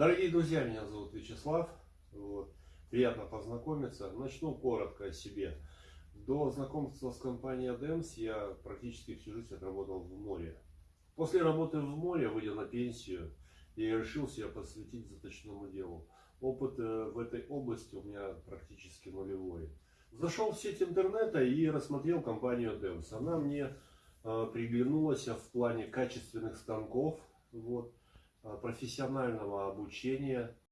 Дорогие друзья, меня зовут Вячеслав. Вот. Приятно познакомиться. Начну коротко о себе. До знакомства с компанией ADEMS я практически всю жизнь отработал в море. После работы в море, выйдя на пенсию, я решил себя посвятить заточному делу. Опыт э, в этой области у меня практически нулевой. Зашел в сеть интернета и рассмотрел компанию ADEMS. Она мне э, приглянулась в плане качественных станков, вот, профессионального обучения,